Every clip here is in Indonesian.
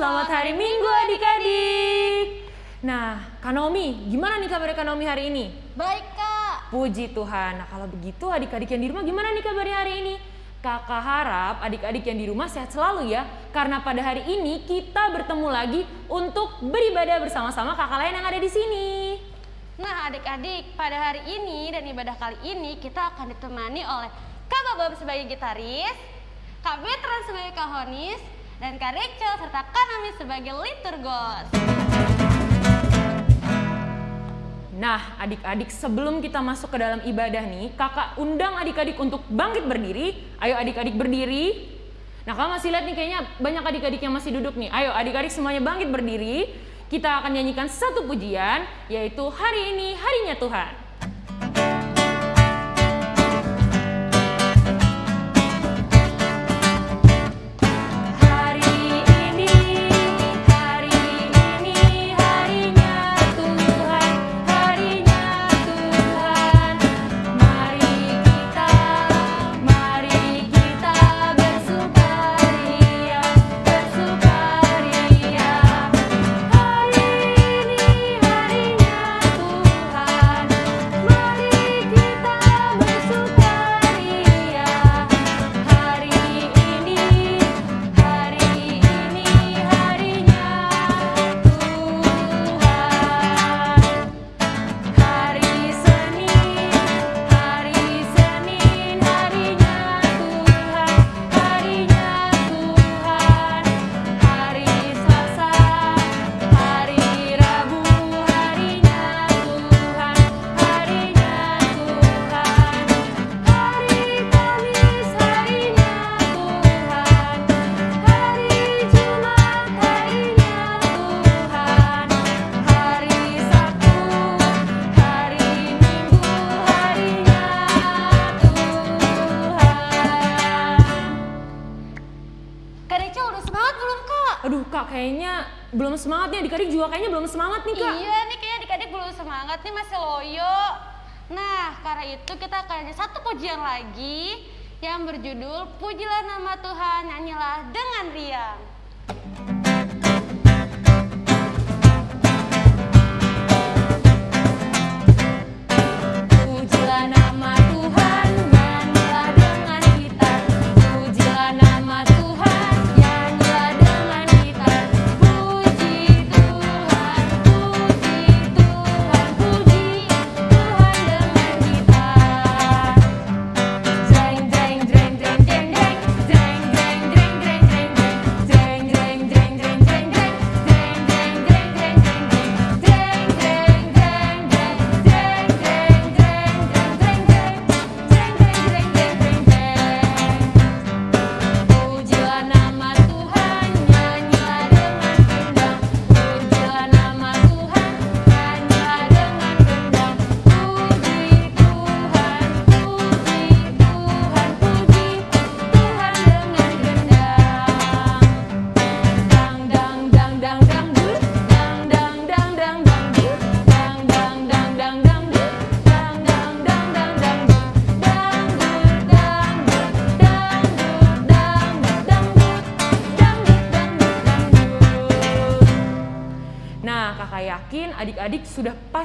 Selamat hari Minggu adik-adik. Nah, Kak Naomi, gimana nih kabar Kak Naomi hari ini? Baik, Kak. Puji Tuhan. Nah, kalau begitu adik-adik yang di rumah gimana nih kabarnya hari ini? Kakak harap adik-adik yang di rumah sehat selalu ya. Karena pada hari ini kita bertemu lagi untuk beribadah bersama-sama kakak lain yang ada di sini. Nah adik-adik, pada hari ini dan ibadah kali ini kita akan ditemani oleh Kak Bob sebagai gitaris, Kak Betran sebagai kahonis, dan Kak Rachel serta Kanami sebagai liturgos. Nah, adik-adik sebelum kita masuk ke dalam ibadah nih, kakak undang adik-adik untuk bangkit berdiri. Ayo adik-adik berdiri. Nah, kalau masih lihat nih kayaknya banyak adik-adik yang masih duduk nih. Ayo adik-adik semuanya bangkit berdiri. Kita akan nyanyikan satu pujian, yaitu hari ini harinya Tuhan. semangat nih adik-adik juga kayaknya belum semangat nih kak iya nih kayaknya adik-adik belum semangat nih masih loyo nah karena itu kita akan ada satu pujian lagi yang berjudul Pujilah Nama Tuhan Nyanyilah Dengan Riang Thank you.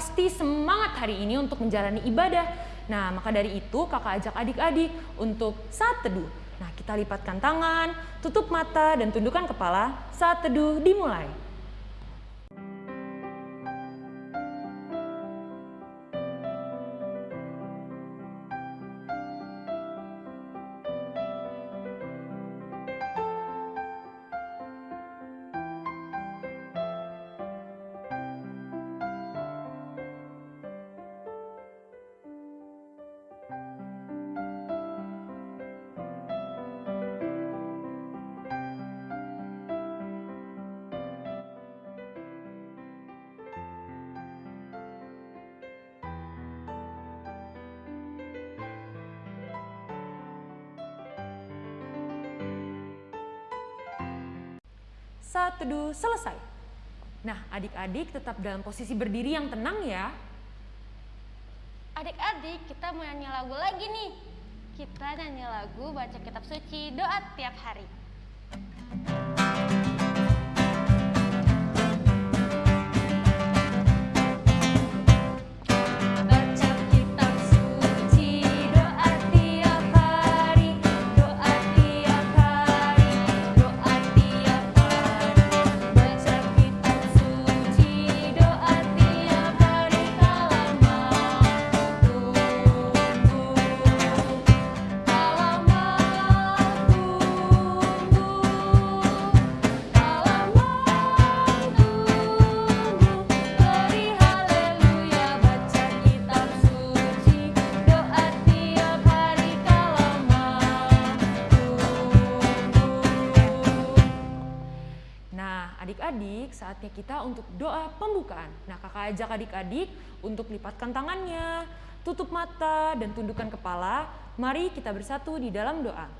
Pasti semangat hari ini untuk menjalani ibadah. Nah, maka dari itu kakak ajak adik-adik untuk saat teduh. Nah, kita lipatkan tangan, tutup mata, dan tundukkan kepala saat teduh dimulai. Saat teduh selesai. Nah, adik-adik tetap dalam posisi berdiri yang tenang ya. Adik-adik, kita mau nyanyi lagu lagi nih. Kita nyanyi lagu baca kitab suci doa tiap hari. Ajak adik-adik untuk lipatkan tangannya, tutup mata, dan tundukkan kepala. Mari kita bersatu di dalam doa.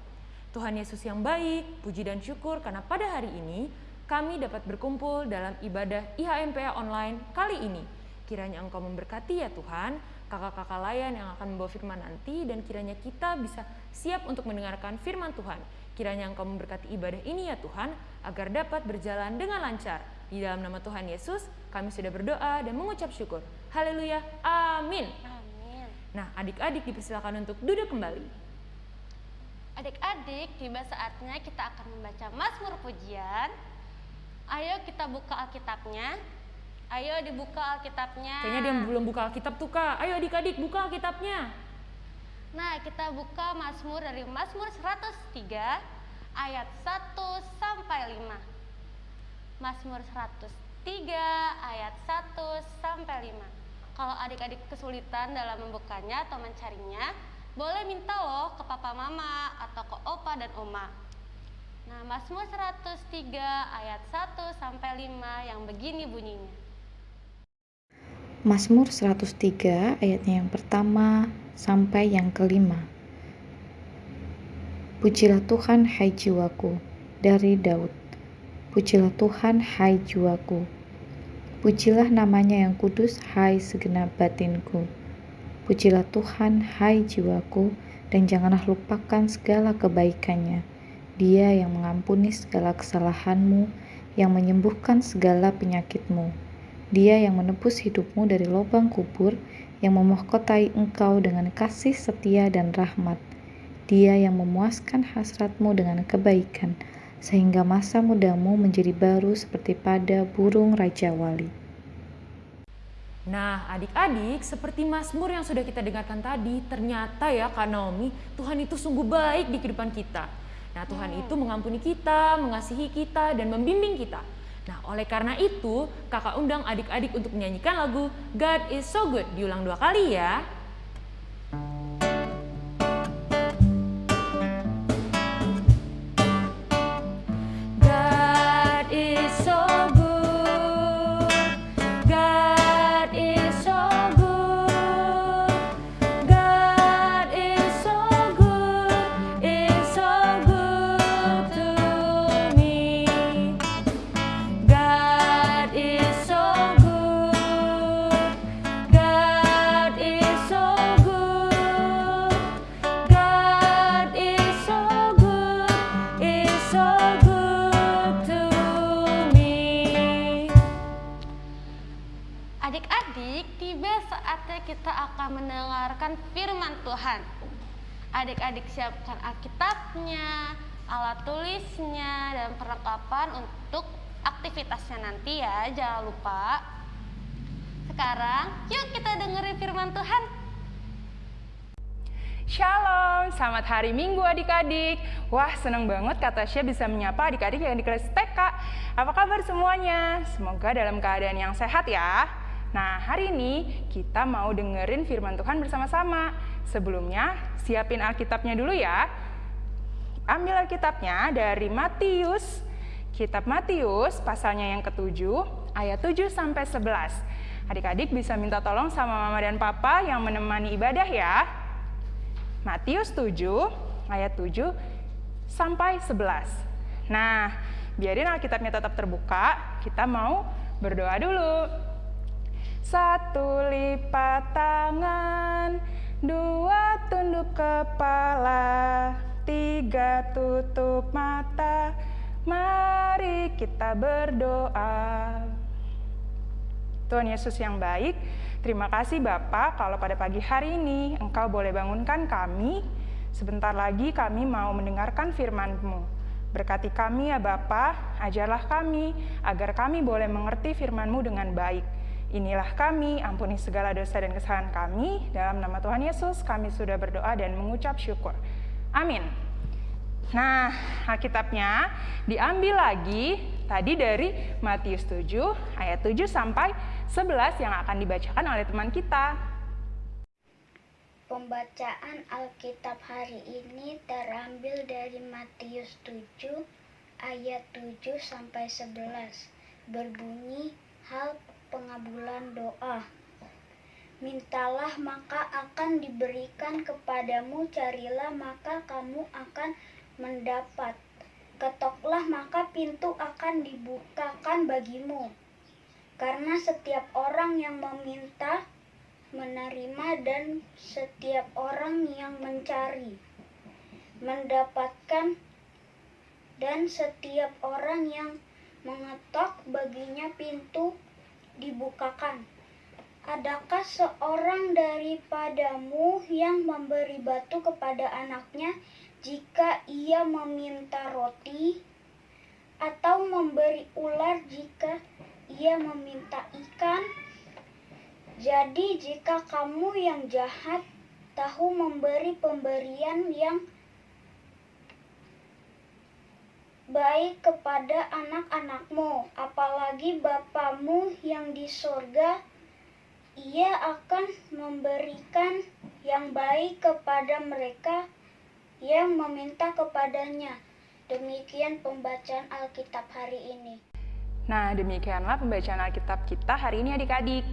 Tuhan Yesus yang baik, puji dan syukur karena pada hari ini kami dapat berkumpul dalam ibadah IHMPA online kali ini. Kiranya Engkau memberkati ya Tuhan, kakak-kakak layan yang akan membawa firman nanti dan kiranya kita bisa siap untuk mendengarkan firman Tuhan. Kiranya Engkau memberkati ibadah ini ya Tuhan, agar dapat berjalan dengan lancar. Di dalam nama Tuhan Yesus, kami sudah berdoa dan mengucap syukur. Haleluya, amin. Amin. Nah, adik-adik dipersilakan untuk duduk kembali. Adik-adik, tiba saatnya kita akan membaca Mazmur Pujian. Ayo kita buka Alkitabnya. Ayo dibuka Alkitabnya. Kayaknya dia belum buka Alkitab tuh kak. Ayo adik-adik buka Alkitabnya. Nah, kita buka Mazmur dari Mazmur 103 ayat 1 sampai 5. Mazmur 103 ayat 1 sampai 5. Kalau adik-adik kesulitan dalam membukanya atau mencarinya, boleh minta loh ke papa mama atau ke opa dan oma. Nah, Mazmur 103 ayat 1 sampai 5 yang begini bunyinya. Mazmur 103 ayatnya yang pertama sampai yang kelima. Pujilah Tuhan hai jiwaku dari Daud. Pujilah Tuhan hai jiwaku. Pujilah namanya yang kudus hai segenap batinku. Pujilah Tuhan hai jiwaku dan janganlah lupakan segala kebaikannya. Dia yang mengampuni segala kesalahanmu, yang menyembuhkan segala penyakitmu. Dia yang menebus hidupmu dari lubang kubur, yang memahkotai engkau dengan kasih setia dan rahmat. Dia yang memuaskan hasratmu dengan kebaikan, sehingga masa mudamu menjadi baru seperti pada burung Raja Wali. Nah, adik-adik, seperti Mazmur yang sudah kita dengarkan tadi, ternyata ya Kak Naomi, Tuhan itu sungguh baik di kehidupan kita. Nah, Tuhan itu mengampuni kita, mengasihi kita, dan membimbing kita. Nah, oleh karena itu, kakak undang adik-adik untuk menyanyikan lagu God is so good. Diulang dua kali ya. Adik-adik, tiba saatnya kita akan mendengarkan firman Tuhan. Adik-adik siapkan Alkitabnya, alat tulisnya, dan perlengkapan untuk aktivitasnya nanti ya, jangan lupa. Sekarang, yuk kita dengerin firman Tuhan. Shalom, selamat hari Minggu adik-adik. Wah, seneng banget Kak Tasya bisa menyapa adik-adik yang di kelas TK. Apa kabar semuanya? Semoga dalam keadaan yang sehat ya. Nah, hari ini kita mau dengerin firman Tuhan bersama-sama. Sebelumnya, siapin Alkitabnya dulu ya. Ambil Alkitabnya dari Matius, Kitab Matius, pasalnya yang ketujuh, ayat 7 sampai 11. Adik-adik bisa minta tolong sama mama dan papa yang menemani ibadah ya. Matius 7 ayat 7 sampai 11. Nah, biarin Alkitabnya tetap terbuka, kita mau berdoa dulu. Satu lipat tangan, dua tunduk kepala, tiga tutup mata. Mari kita berdoa. Tuhan Yesus yang baik, terima kasih Bapak kalau pada pagi hari ini Engkau boleh bangunkan kami. Sebentar lagi kami mau mendengarkan firman-Mu. Berkati kami ya Bapa, ajarlah kami agar kami boleh mengerti firman-Mu dengan baik. Inilah kami, ampuni segala dosa dan kesalahan kami. Dalam nama Tuhan Yesus kami sudah berdoa dan mengucap syukur. Amin. Nah, Alkitabnya diambil lagi tadi dari Matius 7 ayat 7 sampai 11 yang akan dibacakan oleh teman kita. Pembacaan Alkitab hari ini terambil dari Matius 7 ayat 7 sampai 11. berbunyi hal pengabulan doa. Mintalah maka akan diberikan kepadamu, carilah maka kamu akan mendapat. Ketoklah maka pintu akan dibukakan bagimu. Karena setiap orang yang meminta menerima dan setiap orang yang mencari mendapatkan dan setiap orang yang mengetok baginya pintu dibukakan. Adakah seorang daripadamu yang memberi batu kepada anaknya jika ia meminta roti, atau memberi ular jika ia meminta ikan? Jadi, jika kamu yang jahat tahu memberi pemberian yang baik kepada anak-anakmu, apalagi Bapamu yang di sorga, ia akan memberikan yang baik kepada mereka yang meminta kepadanya. Demikian pembacaan Alkitab hari ini. Nah, demikianlah pembacaan Alkitab kita hari ini adik-adik.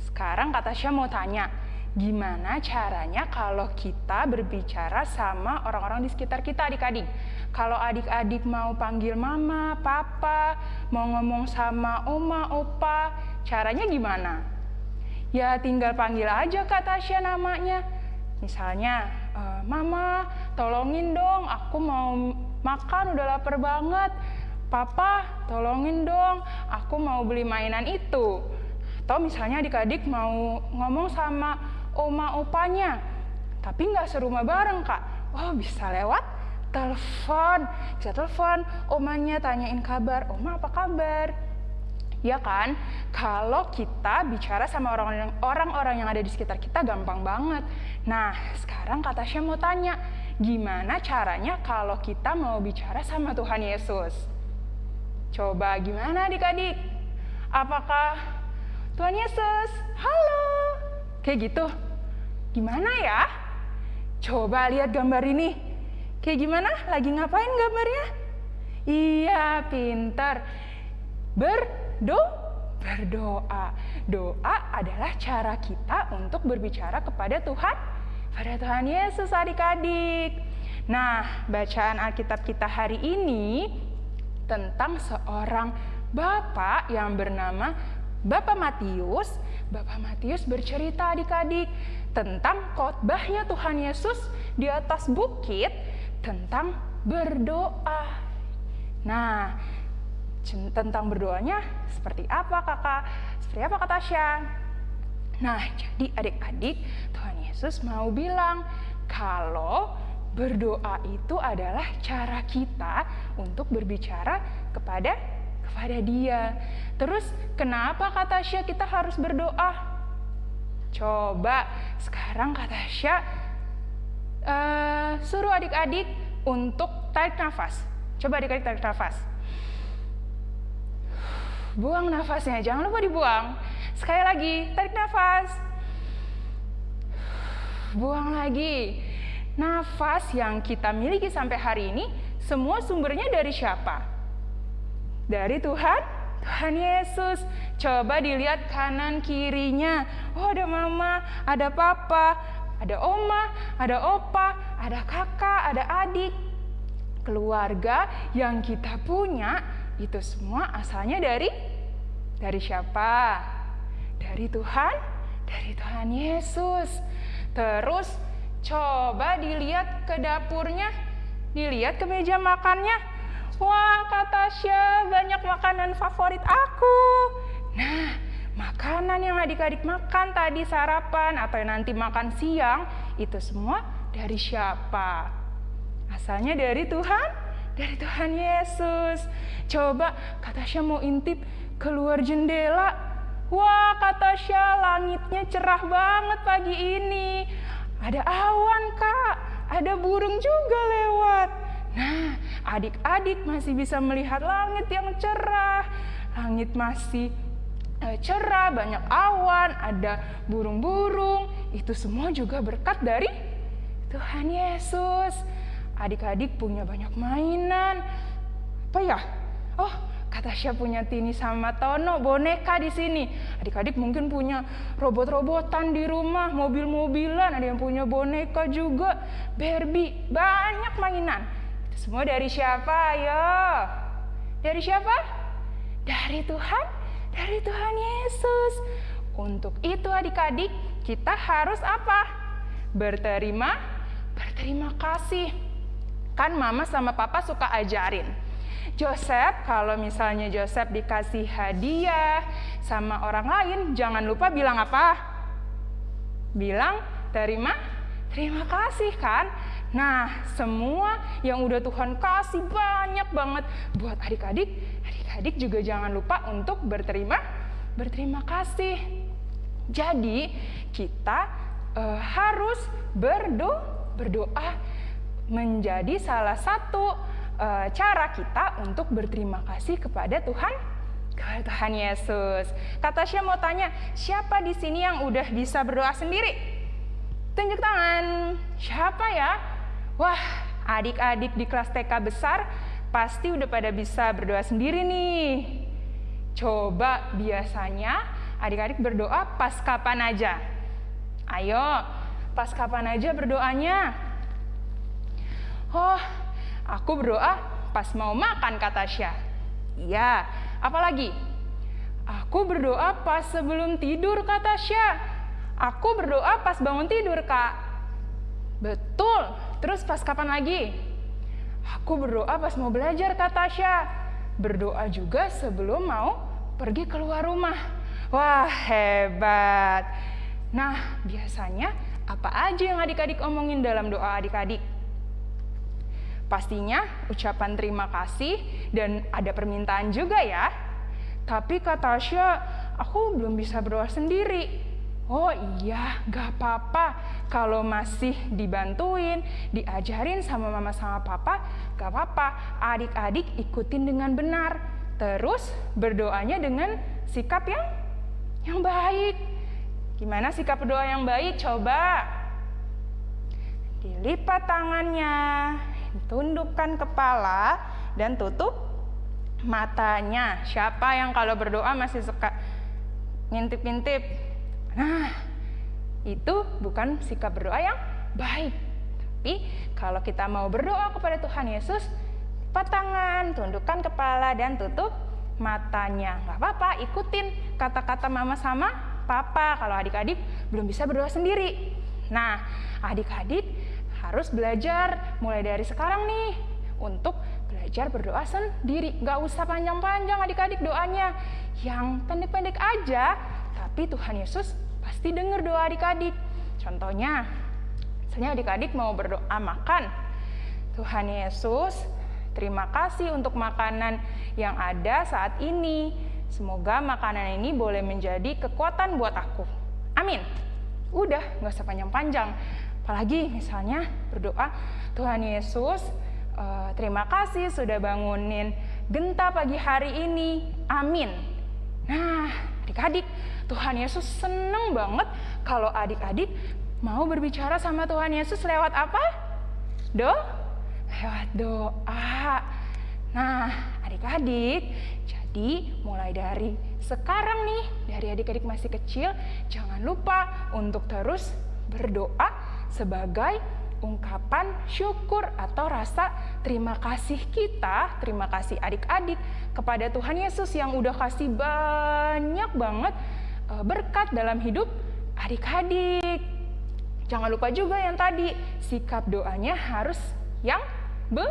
Sekarang Kak Tasya mau tanya, gimana caranya kalau kita berbicara sama orang-orang di sekitar kita adik-adik? Kalau adik-adik mau panggil mama, papa, mau ngomong sama oma, opa, caranya gimana? Ya tinggal panggil aja Kak Tasya namanya. Misalnya, e, mama tolongin dong, aku mau makan udah lapar banget. Papa tolongin dong, aku mau beli mainan itu. Atau misalnya adik-adik mau ngomong sama oma opanya, tapi nggak serumah bareng kak. Oh bisa lewat telepon, bisa telepon omanya tanyain kabar, oma apa kabar? Ya kan? Kalau kita bicara sama orang-orang yang ada di sekitar kita gampang banget. Nah, sekarang Kak Tasya mau tanya, gimana caranya kalau kita mau bicara sama Tuhan Yesus? Coba gimana adik-adik? Apakah Tuhan Yesus, halo? Kayak gitu. Gimana ya? Coba lihat gambar ini. Kayak gimana? Lagi ngapain gambarnya? Iya, pintar. Berdo, berdoa. Doa adalah cara kita untuk berbicara kepada Tuhan, pada Tuhan Yesus adik-adik. Nah, bacaan Alkitab kita hari ini tentang seorang bapak yang bernama Bapak Matius. Bapak Matius bercerita adik-adik tentang khotbahnya Tuhan Yesus di atas bukit tentang berdoa. Nah, tentang berdoanya seperti apa kakak? Seperti apa kata Tasya? Nah, jadi adik-adik, Tuhan Yesus mau bilang kalau berdoa itu adalah cara kita untuk berbicara kepada kepada Dia. Terus kenapa kata Tasya kita harus berdoa? Coba sekarang kata Tasya uh, suruh adik-adik untuk tarik nafas. Coba adik-adik tarik nafas. Buang nafasnya, jangan lupa dibuang. Sekali lagi, tarik nafas. Buang lagi. Nafas yang kita miliki sampai hari ini, semua sumbernya dari siapa? Dari Tuhan, Tuhan Yesus. Coba dilihat kanan kirinya. Oh, ada mama, ada papa, ada oma, ada opa, ada kakak, ada adik. Keluarga yang kita punya itu semua asalnya dari dari siapa? Dari Tuhan, dari Tuhan Yesus. Terus coba dilihat ke dapurnya, dilihat ke meja makannya. Wah, kata Tasya, banyak makanan favorit aku. Nah, makanan yang adik-adik makan tadi sarapan atau nanti makan siang itu semua dari siapa? Asalnya dari Tuhan, dari Tuhan Yesus. Coba kata Tasya mau intip keluar jendela. Wah, kata Tasya langitnya cerah banget pagi ini. Ada awan, Kak. Ada burung juga lewat. Nah, adik-adik masih bisa melihat langit yang cerah. Langit masih Eh, cerah, banyak awan, ada burung-burung. Itu semua juga berkat dari Tuhan Yesus. Adik-adik punya banyak mainan. Apa ya? Oh, Kata Tasya punya Tini sama Tono boneka di sini. Adik-adik mungkin punya robot-robotan di rumah, mobil-mobilan, ada yang punya boneka juga, Barbie, banyak mainan. Semua dari siapa? Ayo. Dari siapa? Dari Tuhan, dari Tuhan Yesus. Untuk itu adik-adik, kita harus apa? Berterima, berterima kasih. Kan mama sama papa suka ajarin Joseph, kalau misalnya Joseph dikasih hadiah sama orang lain, jangan lupa bilang apa? Bilang terima, terima kasih kan? Nah, semua yang udah Tuhan kasih banyak banget buat adik-adik, adik-adik juga jangan lupa untuk berterima, berterima kasih. Jadi, kita uh, harus berdoa, berdoa menjadi salah satu e, cara kita untuk berterima kasih kepada Tuhan kepada Tuhan Yesus. Kata Tasya mau tanya, siapa di sini yang udah bisa berdoa sendiri? Tunjuk tangan. Siapa ya? Wah, adik-adik di kelas TK besar pasti udah pada bisa berdoa sendiri nih. Coba biasanya adik-adik berdoa pas kapan aja? Ayo, pas kapan aja berdoanya? Oh, Aku berdoa pas mau makan kata Syah. Iya, apalagi? Aku berdoa pas sebelum tidur kata Syah. Aku berdoa pas bangun tidur kak. Betul, terus pas kapan lagi? Aku berdoa pas mau belajar kata Syah. Berdoa juga sebelum mau pergi keluar rumah. Wah hebat. Nah biasanya apa aja yang adik-adik omongin dalam doa adik-adik? Pastinya ucapan terima kasih dan ada permintaan juga ya. Tapi kata Tasya, aku belum bisa berdoa sendiri. Oh iya, gak apa-apa. Kalau masih dibantuin, diajarin sama mama sama papa, gak apa-apa. Adik-adik ikutin dengan benar. Terus berdoanya dengan sikap yang yang baik. Gimana sikap berdoa yang baik? Coba. Dilipat tangannya, tundukkan kepala dan tutup matanya. Siapa yang kalau berdoa masih suka ngintip-ngintip? Nah, itu bukan sikap berdoa yang baik. Tapi kalau kita mau berdoa kepada Tuhan Yesus, lipat tangan, tundukkan kepala dan tutup matanya. Gak apa-apa, ikutin kata-kata mama sama papa kalau adik-adik belum bisa berdoa sendiri. Nah, adik-adik harus belajar mulai dari sekarang nih untuk belajar berdoa sendiri. Gak usah panjang-panjang adik-adik doanya. Yang pendek-pendek aja, tapi Tuhan Yesus pasti dengar doa adik-adik. Contohnya, misalnya adik-adik mau berdoa makan. Tuhan Yesus, terima kasih untuk makanan yang ada saat ini. Semoga makanan ini boleh menjadi kekuatan buat aku. Amin. Udah, gak usah panjang-panjang. Apalagi misalnya berdoa, Tuhan Yesus, uh, terima kasih sudah bangunin genta pagi hari ini. Amin. Nah, adik-adik, Tuhan Yesus seneng banget kalau adik-adik mau berbicara sama Tuhan Yesus lewat apa? Do? Lewat doa. Nah, adik-adik, jadi mulai dari sekarang nih, dari adik-adik masih kecil, jangan lupa untuk terus berdoa sebagai ungkapan syukur atau rasa terima kasih kita, terima kasih adik-adik kepada Tuhan Yesus yang udah kasih banyak banget eh, berkat dalam hidup adik-adik. Jangan lupa juga yang tadi, sikap doanya harus yang be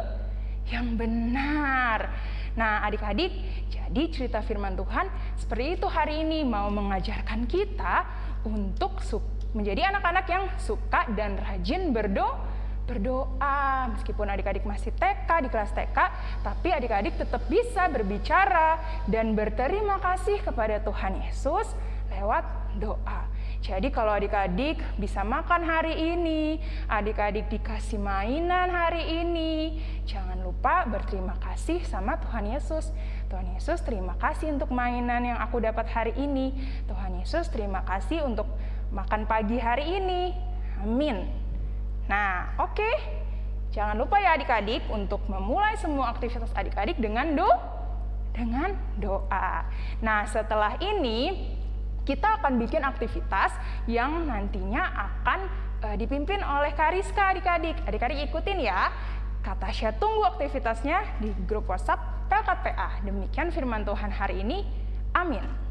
yang benar. Nah, adik-adik, jadi cerita firman Tuhan seperti itu hari ini mau mengajarkan kita untuk suka menjadi anak-anak yang suka dan rajin berdoa berdoa meskipun adik-adik masih TK di kelas TK tapi adik-adik tetap bisa berbicara dan berterima kasih kepada Tuhan Yesus lewat doa. Jadi kalau adik-adik bisa makan hari ini, adik-adik dikasih mainan hari ini, jangan lupa berterima kasih sama Tuhan Yesus. Tuhan Yesus terima kasih untuk mainan yang aku dapat hari ini. Tuhan Yesus terima kasih untuk makan pagi hari ini. Amin. Nah, oke. Okay. Jangan lupa ya adik-adik untuk memulai semua aktivitas adik-adik dengan do dengan doa. Nah, setelah ini kita akan bikin aktivitas yang nantinya akan uh, dipimpin oleh Kariska adik-adik. Adik-adik ikutin ya. Kata Tasya tunggu aktivitasnya di grup WhatsApp PKPA. Demikian firman Tuhan hari ini. Amin.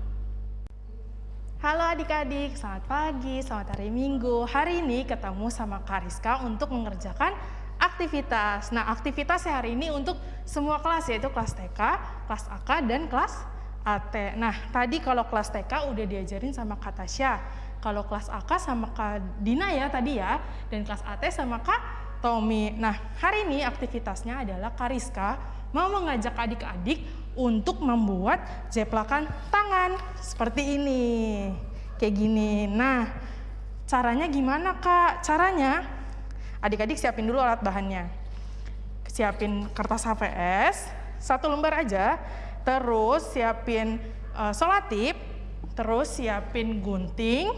Halo adik-adik, selamat pagi, selamat hari Minggu. Hari ini ketemu sama Kariska untuk mengerjakan aktivitas. Nah, aktivitas hari ini untuk semua kelas yaitu kelas TK, kelas AK, dan kelas AT. Nah, tadi kalau kelas TK udah diajarin sama Kak Tasya. Kalau kelas AK sama Kak Dina ya tadi ya, dan kelas AT sama Kak Tommy. Nah, hari ini aktivitasnya adalah Kariska mau mengajak adik-adik untuk membuat jeplakan tangan seperti ini. Kayak gini. Nah, caranya gimana kak? Caranya adik-adik siapin dulu alat bahannya. Siapin kertas HVS, satu lembar aja. Terus siapin uh, solatip, terus siapin gunting,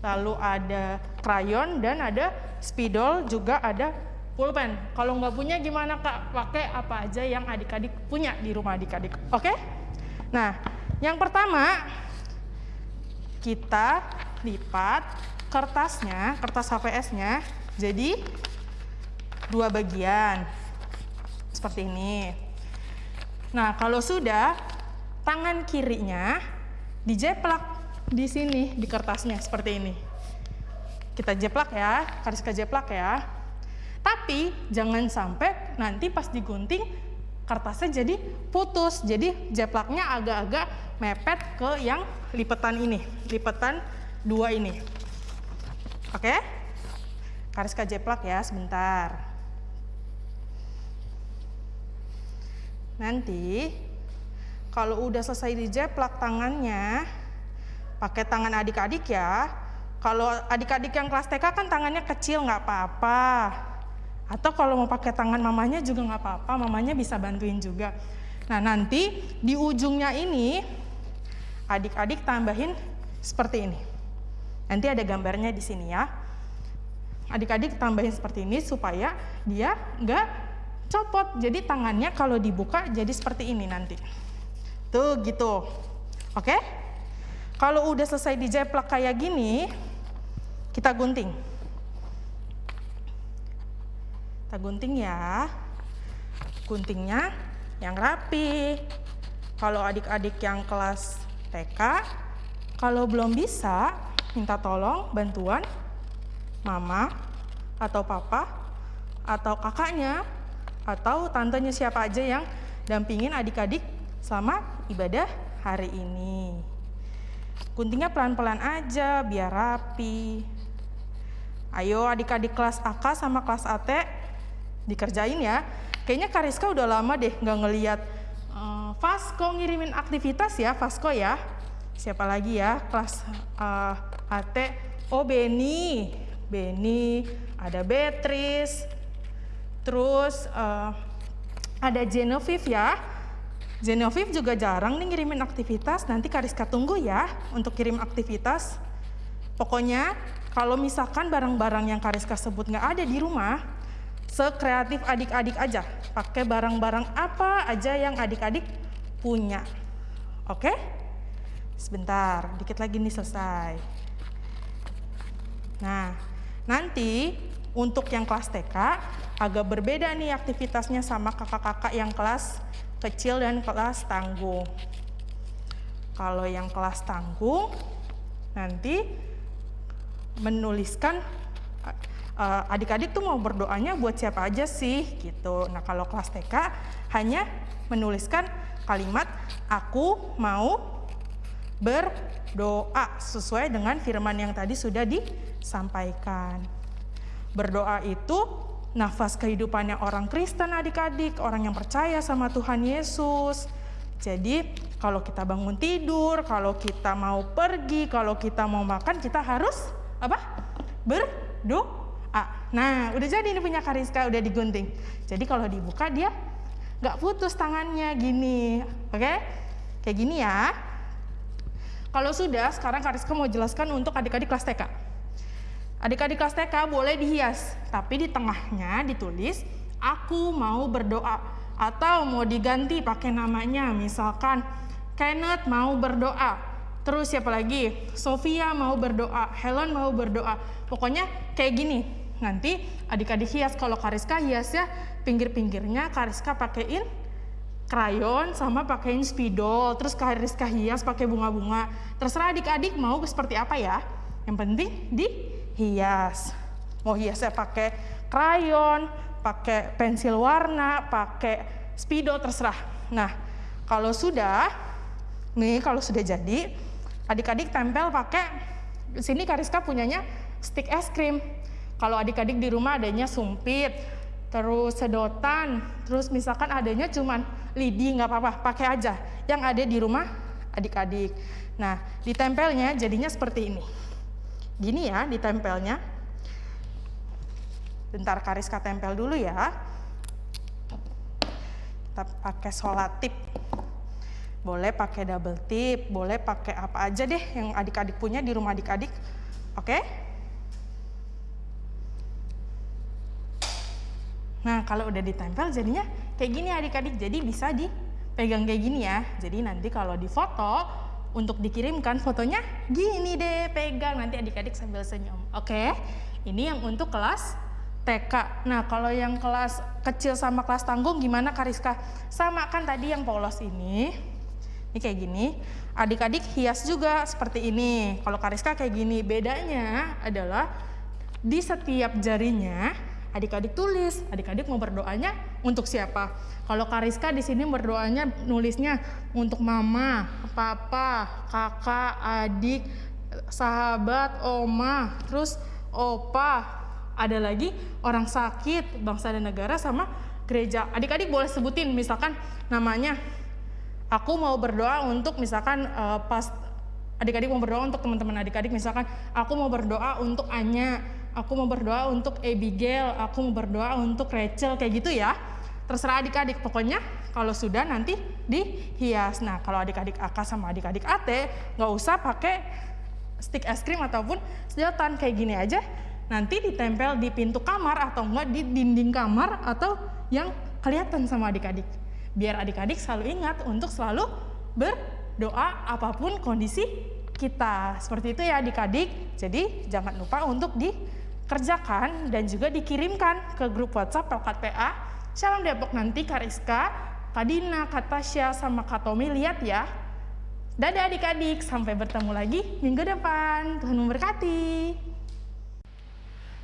lalu ada krayon dan ada spidol juga ada pulpen. Kalau nggak punya gimana kak? Pakai apa aja yang adik-adik punya di rumah adik-adik. Oke? Nah, yang pertama kita lipat kertasnya, kertas HVS-nya jadi dua bagian seperti ini. Nah, kalau sudah tangan kirinya dijeplak di sini di kertasnya seperti ini. Kita jeplak ya, Kariska jeplak ya. Tapi jangan sampai nanti pas digunting kertasnya jadi putus. Jadi jeplaknya agak-agak mepet ke yang lipetan ini, lipetan dua ini. Oke? Kariska jeplak ya sebentar. Nanti kalau udah selesai dijeplak tangannya, pakai tangan adik-adik ya. Kalau adik-adik yang kelas TK kan tangannya kecil nggak apa-apa. Atau kalau mau pakai tangan mamanya juga nggak apa-apa, mamanya bisa bantuin juga. Nah nanti di ujungnya ini adik-adik tambahin seperti ini. Nanti ada gambarnya di sini ya. Adik-adik tambahin seperti ini supaya dia nggak copot. Jadi tangannya kalau dibuka jadi seperti ini nanti. Tuh gitu. Oke? Kalau udah selesai dijeplak kayak gini, kita gunting. Kita gunting ya. Guntingnya yang rapi. Kalau adik-adik yang kelas TK, kalau belum bisa, minta tolong bantuan mama atau papa atau kakaknya atau tantenya siapa aja yang dampingin adik-adik selama ibadah hari ini. Guntingnya pelan-pelan aja biar rapi. Ayo adik-adik kelas AK sama kelas AT dikerjain ya. Kayaknya Kariska udah lama deh nggak ngeliat uh, Vasco ngirimin aktivitas ya, Vasco ya. Siapa lagi ya kelas uh, eh, AT? Oh Beni, Beni, ada Beatrice, terus uh, ada Genevieve ya. Genevieve juga jarang nih ngirimin aktivitas, nanti Kariska tunggu ya untuk kirim aktivitas. Pokoknya kalau misalkan barang-barang yang Kariska sebut nggak ada di rumah, sekreatif adik-adik aja. Pakai barang-barang apa aja yang adik-adik punya. Oke? Sebentar, dikit lagi nih selesai. Nah, nanti untuk yang kelas TK agak berbeda nih aktivitasnya sama kakak-kakak yang kelas kecil dan kelas tanggung. Kalau yang kelas tanggung nanti menuliskan adik-adik uh, tuh mau berdoanya buat siapa aja sih gitu. Nah kalau kelas TK hanya menuliskan kalimat aku mau berdoa sesuai dengan firman yang tadi sudah disampaikan. Berdoa itu nafas kehidupannya orang Kristen adik-adik, orang yang percaya sama Tuhan Yesus. Jadi kalau kita bangun tidur, kalau kita mau pergi, kalau kita mau makan, kita harus apa? Berdoa. Nah, udah jadi ini punya Kariska, udah digunting. Jadi kalau dibuka dia nggak putus tangannya gini, oke? Okay? Kayak gini ya. Kalau sudah, sekarang Kariska mau jelaskan untuk adik-adik kelas TK. Adik-adik kelas TK boleh dihias, tapi di tengahnya ditulis, aku mau berdoa. Atau mau diganti pakai namanya, misalkan Kenneth mau berdoa. Terus siapa lagi? Sofia mau berdoa, Helen mau berdoa. Pokoknya kayak gini. Nanti adik-adik hias kalau Kariska hias ya pinggir-pinggirnya Kariska pakein krayon sama pakein spidol. Terus Kariska hias pakai bunga-bunga. Terserah adik-adik mau seperti apa ya. Yang penting dihias. Mau hiasnya pakai krayon, pakai pensil warna, pakai spidol terserah. Nah, kalau sudah nih kalau sudah jadi adik-adik tempel pakai sini Kariska punyanya stick es krim. Kalau adik-adik di rumah adanya sumpit, terus sedotan, terus misalkan adanya cuman lidi nggak apa-apa, pakai aja yang ada di rumah adik-adik. Nah, ditempelnya jadinya seperti ini. Gini ya ditempelnya. Bentar Kariska tempel dulu ya. Kita pakai solatip. Boleh pakai double tip, boleh pakai apa aja deh yang adik-adik punya di rumah adik-adik. Oke? Nah, kalau udah ditempel jadinya kayak gini adik-adik. Jadi bisa dipegang kayak gini ya. Jadi nanti kalau difoto untuk dikirimkan fotonya gini deh, pegang nanti adik-adik sambil senyum. Oke? Ini yang untuk kelas TK. Nah, kalau yang kelas kecil sama kelas tanggung gimana Kariska? Sama kan tadi yang polos ini. Ini kayak gini. Adik-adik hias juga seperti ini. Kalau Kariska kayak gini. Bedanya adalah di setiap jarinya adik-adik tulis. Adik-adik mau berdoanya untuk siapa? Kalau Kariska di sini berdoanya nulisnya untuk mama, papa, kakak, adik, sahabat, oma, terus opa, ada lagi orang sakit, bangsa dan negara sama gereja. Adik-adik boleh sebutin misalkan namanya. Aku mau berdoa untuk misalkan uh, pas adik-adik mau berdoa untuk teman-teman adik-adik misalkan aku mau berdoa untuk Anya, aku mau berdoa untuk Abigail, aku mau berdoa untuk Rachel kayak gitu ya. Terserah adik-adik pokoknya kalau sudah nanti dihias. Nah, kalau adik-adik AK sama adik-adik AT nggak usah pakai stick es krim ataupun sedotan kayak gini aja nanti ditempel di pintu kamar atau enggak di dinding kamar atau yang kelihatan sama adik-adik. Biar adik-adik selalu ingat untuk selalu berdoa apa pun kondisi kita. Seperti itu ya adik-adik. Jadi jangan lupa untuk dikerjakan dan juga dikirimkan ke grup WhatsApp Pelkat PA. Shalom Depok nanti Kariska, Kadina, Katasya, sama Katomi lihat ya. Dadah adik-adik, sampai bertemu lagi minggu depan. Tuhan memberkati.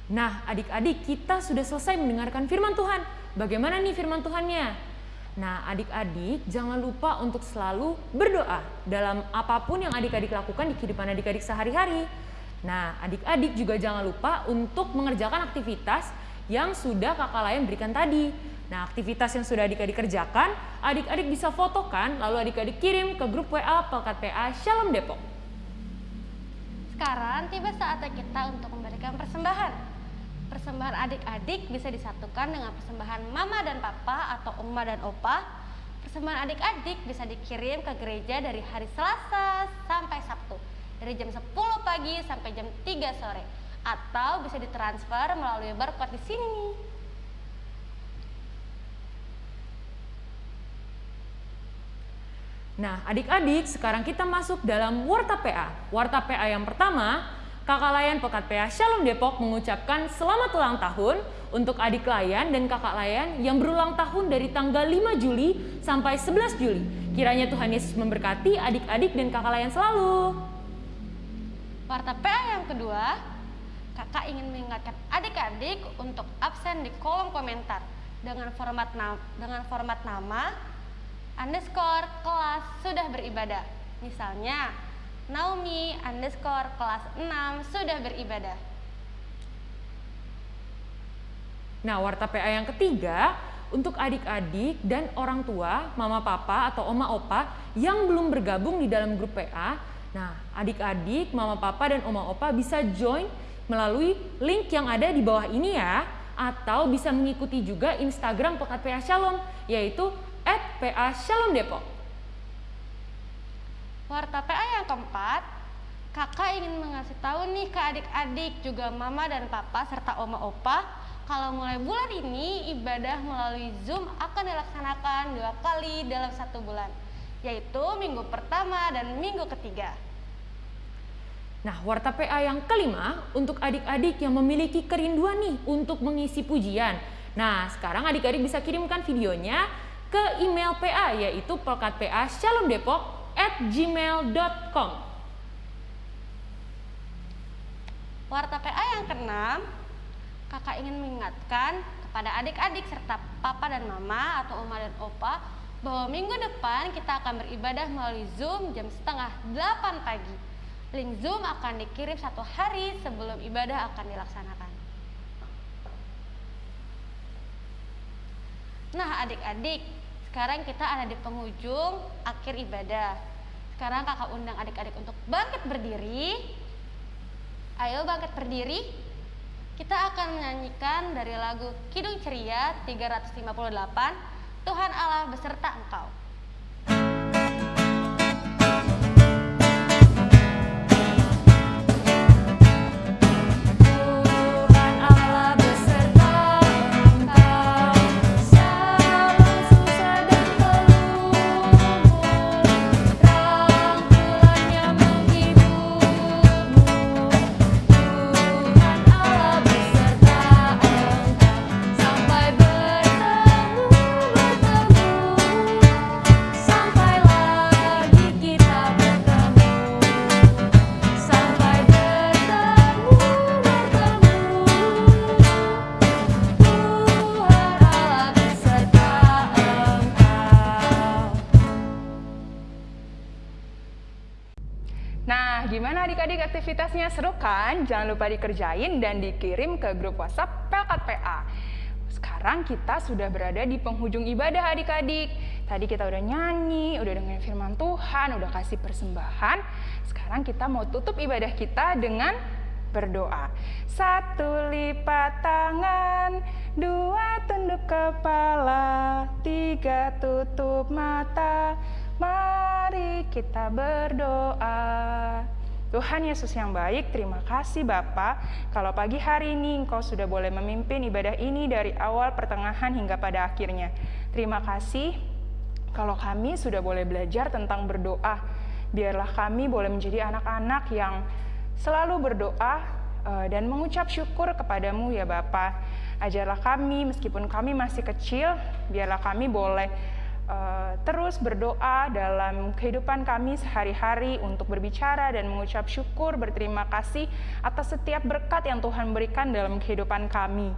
Nah, adik-adik, kita sudah selesai mendengarkan firman Tuhan. Bagaimana nih firman Tuhannya? Nah, adik-adik, jangan lupa untuk selalu berdoa dalam apa pun yang adik-adik lakukan di kehidupan adik-adik sehari-hari. Nah, adik-adik juga jangan lupa untuk mengerjakan aktivitas yang sudah kakak layan berikan tadi. Nah, aktivitas yang sudah adik-adik kerjakan, adik-adik bisa fotokan, lalu adik-adik kirim ke grup WA Pelkat PA Shalom Depok. Sekarang tiba saatnya kita untuk memberikan persembahan. Persembahan adik-adik bisa disatukan dengan persembahan mama dan papa atau oma dan opa. Persembahan adik-adik bisa dikirim ke gereja dari hari Selasa sampai Sabtu. Dari jam 10 pagi sampai jam 3 sore. Atau bisa ditransfer melalui barcode di sini. Nah, adik-adik, sekarang kita masuk dalam Warta PA. Warta PA yang pertama, Kakak Layan Pekat PA Shalom Depok mengucapkan selamat ulang tahun untuk adik Layan dan kakak Layan yang berulang tahun dari tanggal 5 Juli sampai 11 Juli. Kiranya Tuhan Yesus memberkati adik-adik dan kakak Layan selalu. Warta PA yang kedua, kakak ingin mengingatkan adik-adik untuk absen di kolom komentar dengan format na- dengan format nama underscore kelas sudah beribadah. Misalnya, Naomi underscore kelas 6 sudah beribadah. Nah, warta PA yang ketiga untuk adik-adik dan orang tua, mama papa atau oma opa yang belum bergabung di dalam grup PA. Nah, adik-adik, mama papa dan oma opa bisa join melalui link yang ada di bawah ini ya. Atau bisa mengikuti juga Instagram Pekat PA Shalom yaitu @PA Shalom Depok. Warta PA yang keempat, kakak ingin mengasih tahu nih ke adik-adik juga mama dan papa serta oma opa. Kalau mulai bulan ini ibadah melalui Zoom akan dilaksanakan dua kali dalam satu bulan, yaitu minggu pertama dan minggu ketiga. Nah, warta PA yang kelima untuk adik-adik yang memiliki kerinduan nih untuk mengisi pujian. Nah, sekarang adik-adik bisa kirimkan videonya ke email PA yaitu pelkatpa shalomdepok at gmail.com. Warta PA yang keenam, kakak ingin mengingatkan kepada adik-adik serta papa dan mama atau oma dan opa bahwa minggu depan kita akan beribadah melalui Zoom jam setengah 8 pagi. Link Zoom akan dikirim satu hari sebelum ibadah akan dilaksanakan. Nah adik-adik, sekarang kita ada di penghujung akhir ibadah. Sekarang kakak undang adik-adik untuk bangkit berdiri. Ayo bangkit berdiri. Kita akan menyanyikan dari lagu Kidung Ceria 358, Tuhan Allah beserta engkau. Aktivitasnya? Seru kan? Jangan lupa dikerjain dan dikirim ke grup WhatsApp Pelkat PA. Sekarang kita sudah berada di penghujung ibadah adik-adik. Tadi kita udah nyanyi, udah dengerin firman Tuhan, udah kasih persembahan. Sekarang kita mau tutup ibadah kita dengan berdoa. Satu lipat tangan, dua tunduk kepala, tiga tutup mata. Mari kita berdoa. Tuhan Yesus yang baik, terima kasih Bapa. Kalau pagi hari ini Engkau sudah boleh memimpin ibadah ini dari awal, pertengahan hingga pada akhirnya. Terima kasih kalau kami sudah boleh belajar tentang berdoa. Biarlah kami boleh menjadi anak-anak yang selalu berdoa eh, dan mengucap syukur kepadamu ya Bapa. Ajarlah kami meskipun kami masih kecil, biarlah kami boleh uh, terus berdoa dalam kehidupan kami sehari-hari untuk berbicara dan mengucap syukur, berterima kasih atas setiap berkat yang Tuhan berikan dalam kehidupan kami.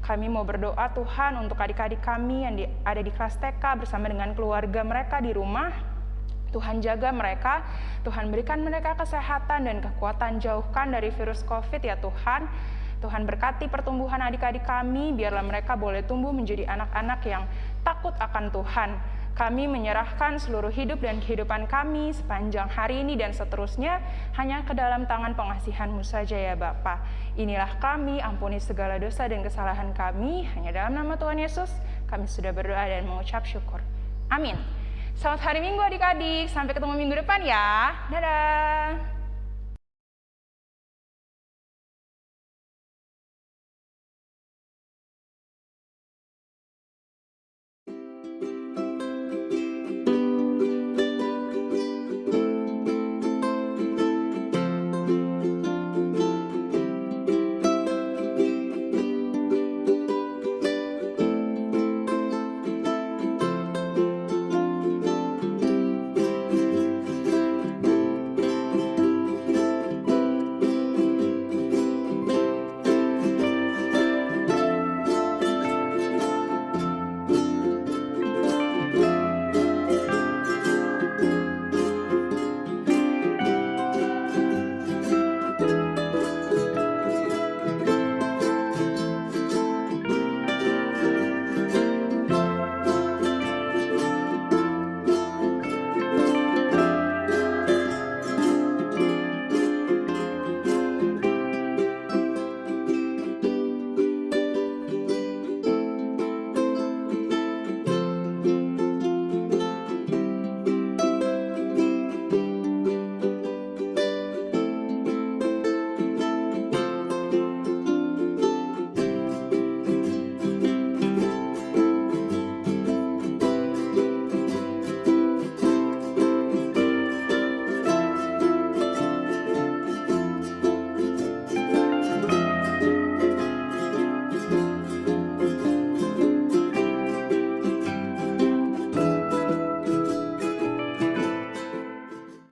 Kami mau berdoa Tuhan untuk adik-adik kami yang di, ada di kelas TK bersama dengan keluarga mereka di rumah. Tuhan jaga mereka, Tuhan berikan mereka kesehatan dan kekuatan jauhkan dari virus COVID ya Tuhan. Tuhan berkati pertumbuhan adik-adik kami, biarlah mereka boleh tumbuh menjadi anak-anak yang takut akan Tuhan. Kami menyerahkan seluruh hidup dan kehidupan kami sepanjang hari ini dan seterusnya hanya ke dalam tangan pengasihan-Mu saja ya Bapa. Inilah kami, ampuni segala dosa dan kesalahan kami, hanya dalam nama Tuhan Yesus kami sudah berdoa dan mengucap syukur. Amin. Selamat hari Minggu adik-adik, sampai ketemu minggu depan ya. Dadah.